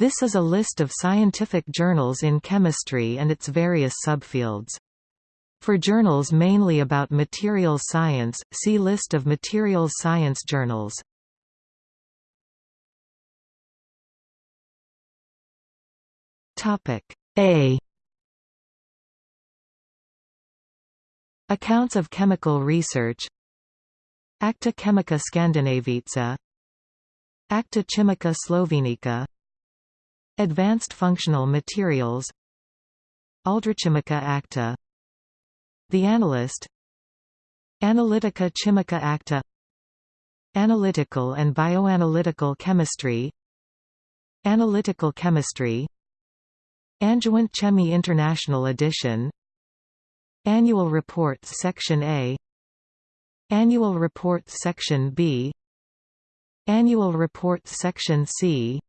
This is a list of scientific journals in chemistry and its various subfields. For journals mainly about materials science, see List of materials science journals. A Accounts of chemical research Acta Chemica Scandinavica Acta Chimica Slovenica Advanced Functional Materials. Aldrichimica Acta. The Analyst. Analytica Chimica Acta. Analytical and Bioanalytical Chemistry. Analytical Chemistry. Angewandte Chemie International Edition. Annual Reports Section A. Annual Reports Section B. Annual Reports Section C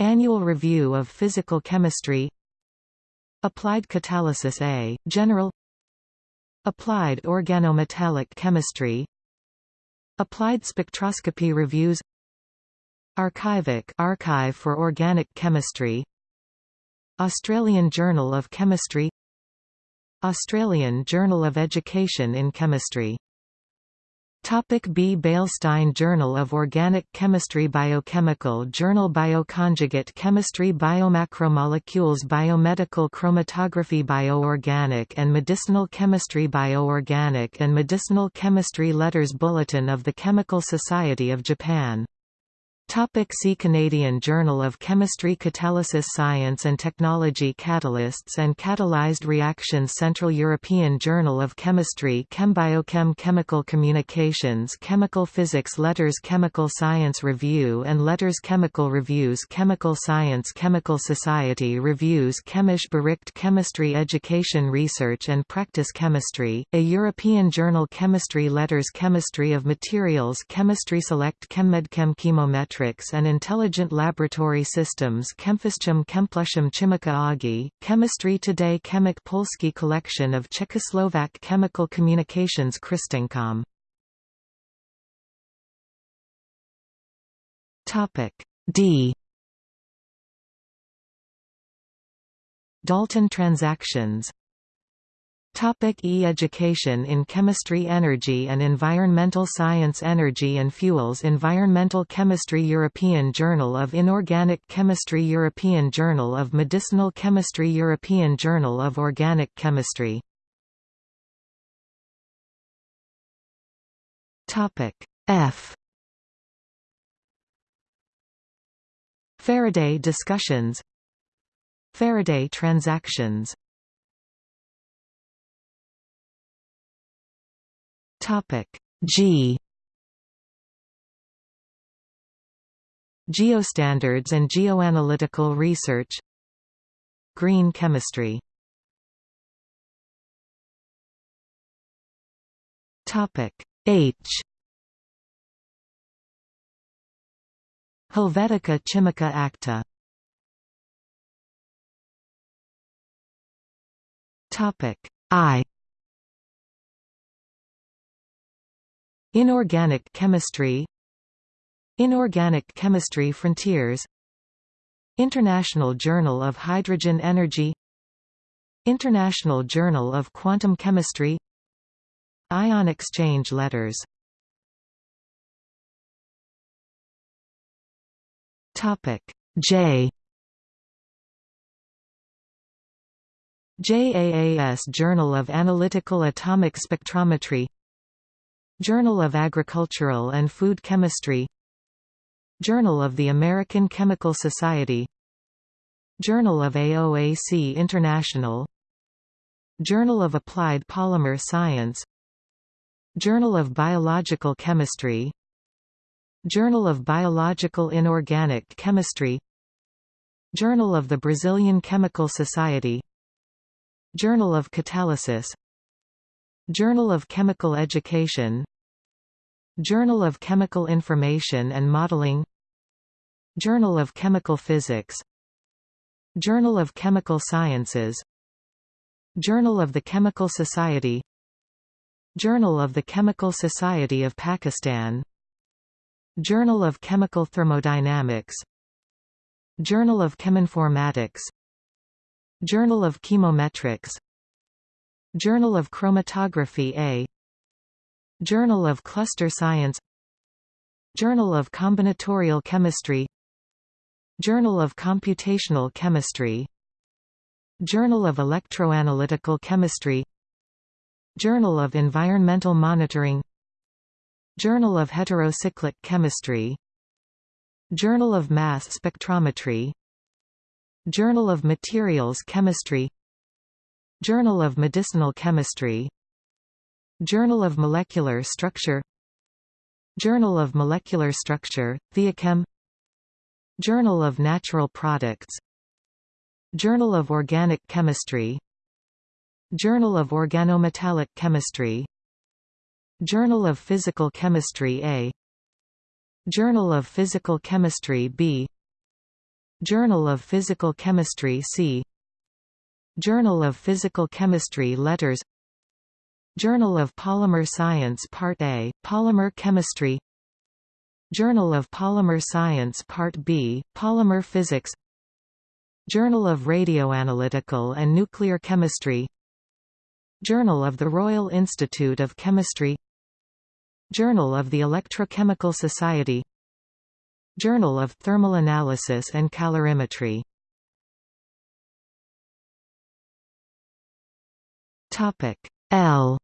Annual Review of Physical Chemistry. Applied Catalysis A, General. Applied Organometallic Chemistry. Applied Spectroscopy Reviews. Arkivoc Archive for Organic Chemistry. Australian Journal of Chemistry. Australian Journal of Education in Chemistry Topic B. Beilstein Journal of Organic Chemistry Biochemical Journal Bioconjugate Chemistry Biomacromolecules Biomedical Chromatography Bioorganic and Medicinal Chemistry Bioorganic and Medicinal Chemistry Letters Bulletin of the Chemical Society of Japan Topic see Canadian Journal of Chemistry Catalysis Science and Technology Catalysts and Catalyzed Reactions Central European Journal of Chemistry ChemBiochem Chemical Communications Chemical Physics Letters Chemical Science Review and Letters Chemical Reviews Chemical Science Chemical Society Reviews Chemische Bericht Chemistry Education Research and Practice Chemistry, a European Journal Chemistry Letters Chemistry of Materials Chemistry Select ChemMedChem Chemometrics and Intelligent Laboratory Systems ChemPhysChem ChemPlusChem Chimica Oggi, Chemistry Today Chemik Polski Collection of Czechoslovak Chemical Communications CrystEngComm D. Dalton transactions Topic E-Education in Chemistry Energy and Environmental Science Energy and Fuels Environmental Chemistry European Journal of Inorganic Chemistry European Journal of Medicinal Chemistry European Journal of Organic Chemistry. F. Faraday discussions. Faraday transactions Topic. G. Geostandards and geoanalytical research. Green chemistry. Topic. H. Helvetica Chimica Acta. Topic. I Inorganic chemistry. Inorganic Chemistry Frontiers. International Journal of Hydrogen Energy. International Journal of Quantum Chemistry. Ion exchange letters. Topic J. JAAS Journal of Analytical Atomic Spectrometry Journal of Agricultural and Food Chemistry. Journal of the American Chemical Society. Journal of AOAC International. Journal of Applied Polymer Science. Journal of Biological Chemistry. Journal of Biological Inorganic Chemistry. Journal of the Brazilian Chemical Society. Journal of Catalysis Journal of Chemical Education. Journal of Chemical Information and Modeling. Journal of Chemical Physics. Journal of Chemical Sciences. Journal of the Chemical Society. Journal of the Chemical Society of Pakistan. Journal of Chemical Thermodynamics. Journal of Cheminformatics. Journal of Chemometrics Journal of Chromatography A. Journal of Cluster Science. Journal of Combinatorial Chemistry. Journal of Computational Chemistry. Journal of Electroanalytical Chemistry. Journal of Environmental Monitoring. Journal of Heterocyclic Chemistry. Journal of Mass Spectrometry. Journal of Materials Chemistry Journal of Medicinal Chemistry. Journal of Molecular Structure. Journal of Molecular Structure, Theochem. Journal of Natural Products. Journal of Organic Chemistry. Journal of Organometallic Chemistry. Journal of Physical Chemistry A. Journal of Physical Chemistry B. Journal of Physical Chemistry C Journal of Physical Chemistry Letters Journal of Polymer Science Part A, Polymer Chemistry Journal of Polymer Science Part B, Polymer Physics Journal of Radioanalytical and Nuclear Chemistry Journal of the Royal Institute of Chemistry Journal of the Electrochemical Society Journal of Thermal Analysis and Calorimetry L.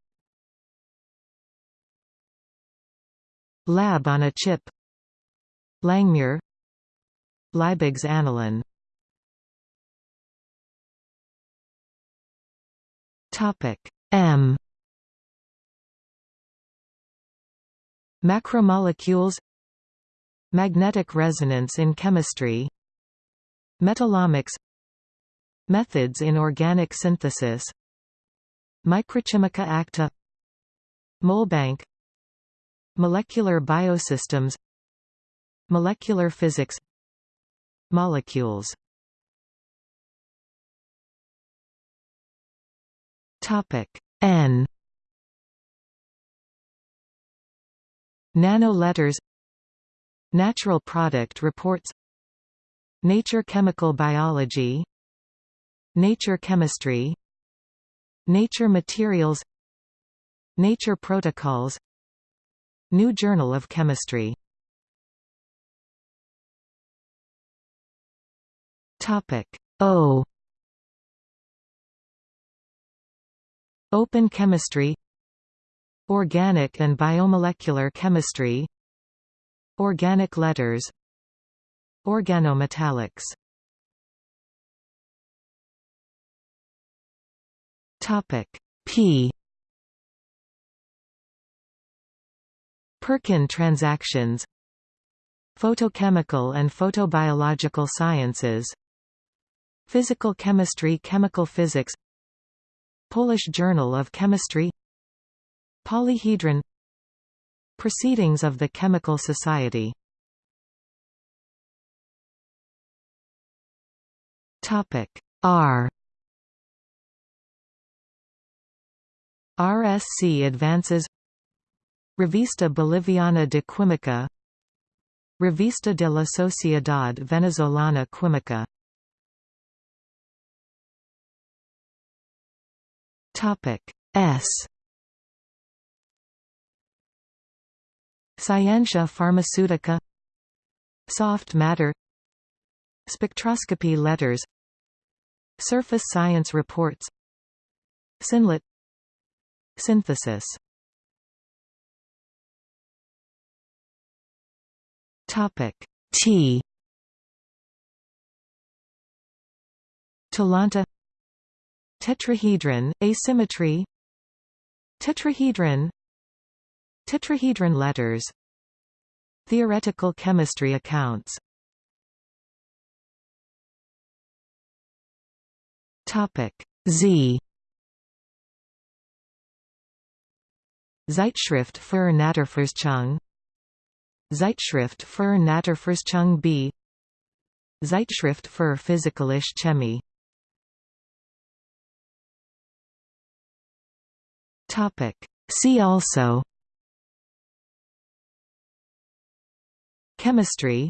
Lab on a chip. Langmuir. Liebig's Annalen. Topic M. Macromolecules. Magnetic resonance in chemistry. Metallomics. Methods in organic synthesis Microchimica acta Molbank Molecular biosystems Molecular physics Molecules. Topic N. Nano letters Natural product reports Nature chemical biology Nature chemistry Nature materials Nature protocols New Journal of Chemistry Topic O Open chemistry Organic and biomolecular chemistry Organic letters Organometallics Topic. P. Perkin transactions. Photochemical and photobiological sciences. Physical chemistry Chemical physics. Polish Journal of Chemistry. Polyhedron. Proceedings of the Chemical Society. R RSC advances. Revista Boliviana de Química. Revista de la Sociedad Venezolana Química. Topic S. Scientia Pharmaceutica. Soft matter. Spectroscopy letters. Surface science reports. Synlett Synthesis. Topic T. Talanta. Tetrahedron, asymmetry. Tetrahedron. Tetrahedron letters. Theoretical chemistry accounts. Topic Z Zeitschrift für Naturforschung Zeitschrift für Naturforschung B. Zeitschrift für Physikalische Chemie. Topic. See also. Chemistry.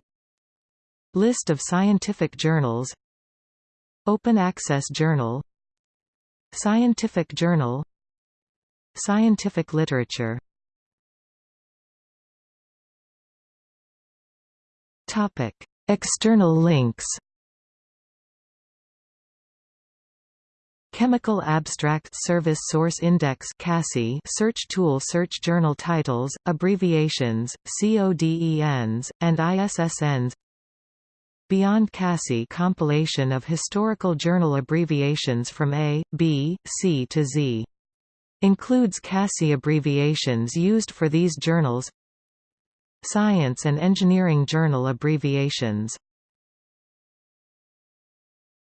List of scientific journals. Open Access Journal. Scientific Journal Scientific literature. Topic. External links. Chemical Abstract Service Source Index search tool Search journal titles, abbreviations, CODENs, and ISSNs Beyond CASSI compilation of historical journal abbreviations from A, B, C to Z. Includes CASSI abbreviations used for these journals Science and Engineering Journal abbreviations